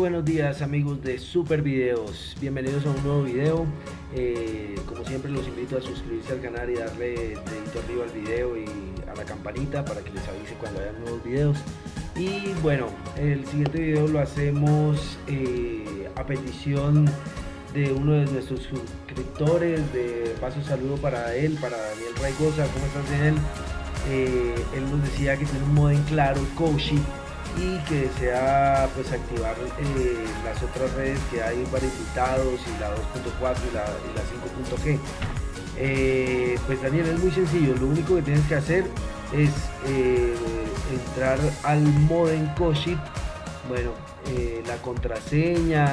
días amigos de Super Videos, bienvenidos a un nuevo video. Eh, como siempre los invito a suscribirse al canal y darle dedito arriba al video y a la campanita para que les avise cuando haya nuevos videos. Y bueno, el siguiente video lo hacemos eh, a petición de uno de nuestros suscriptores. De paso saludo para él, para Daniel Raigosa, ¿cómo estás Daniel? Eh, él nos decía que tiene un modo en claro, Koshi y que desea pues activar eh, las otras redes que hay para invitados y la 2.4 y la, la 5.g eh, pues Daniel es muy sencillo. Lo único que tienes que hacer es eh, entrar al modem Koshit bueno la contraseña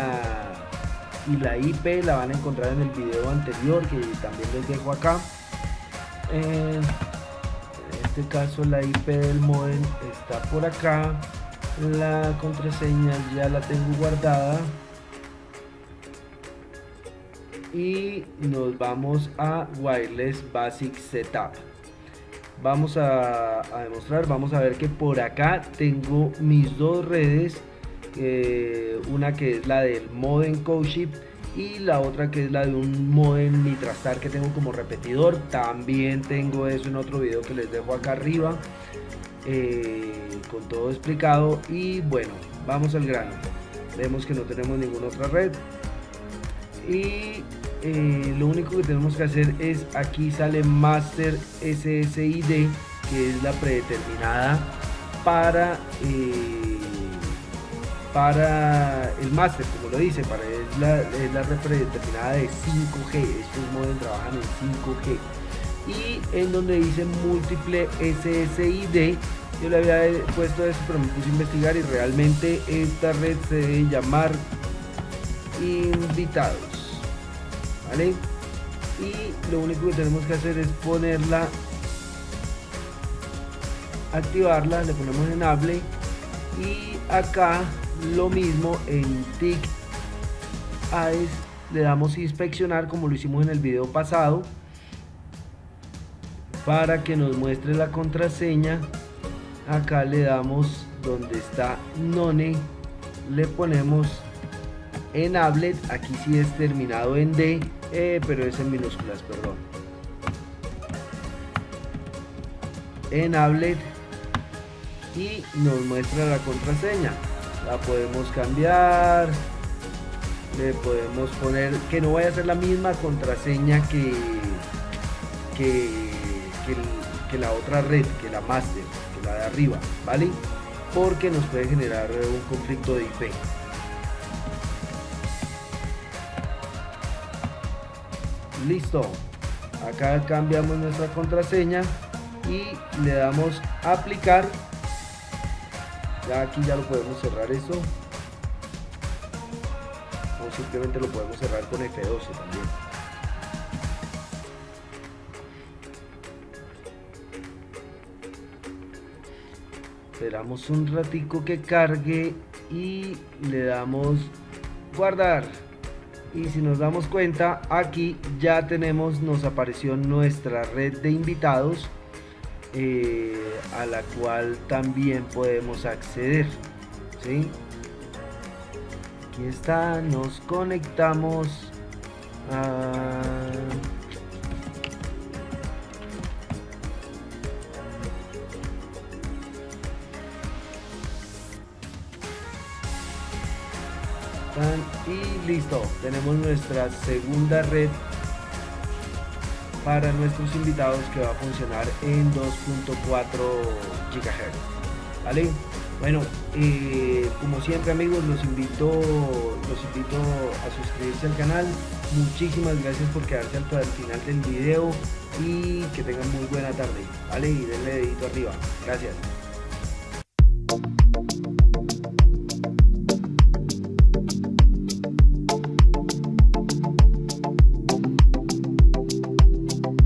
y la IP la van a encontrar en el video anterior que también les dejo acá. En este caso la IP del modem está por acá la contraseña ya la tengo guardada. Y nos vamos a wireless basic setup. Vamos a, demostrar vamos a ver que por acá tengo mis dos redes eh, una que es la del modem CodeShip y la otra que es la de un modem Nitrastar que tengo como repetidor. También tengo eso en otro video que les dejo acá arriba eh, con todo explicado y bueno vamos al grano. Vemos que no tenemos ninguna otra red. Y eh, lo único que tenemos que hacer es aquí sale master ssid que es la predeterminada para eh, para el master como lo dice para es la, es la red predeterminada de 5G estos modelos trabajan en 5G y en donde dice múltiple SSID yo le había puesto eso pero me puse a investigar y realmente esta red se debe llamar invitados vale y lo único que tenemos que hacer es ponerla activarla le ponemos enable y acá lo mismo en TIC AES le damos inspeccionar como lo hicimos en el video pasado para que nos muestre la contraseña. Acá le damos donde está none. Le ponemos enable aquí sí es terminado en D eh, pero es en minúsculas perdón. Enable y nos muestra la contraseña. La podemos cambiar. Le podemos poner que no vaya a ser la misma contraseña que que que, la otra red, que la master, que la de arriba, ¿vale? Porque nos puede generar un conflicto de IP. Listo. Acá cambiamos nuestra contraseña y le damos aplicar. Ya aquí ya lo podemos cerrar eso. O simplemente lo podemos cerrar con F12 también. Esperamos un ratico que cargue y le damos guardar y si nos damos cuenta aquí ya tenemos nos apareció nuestra red de invitados eh, a la cual también podemos acceder ¿sí? aquí está nos conectamos a y listo. Tenemos nuestra segunda red para nuestros invitados que va a funcionar en 2.4 GHz vale bueno eh, como siempre amigos los invito los invito a suscribirse al canal. Muchísimas gracias por quedarse hasta el final del video y que tengan muy buena tarde. Vale y denle dedito arriba. Gracias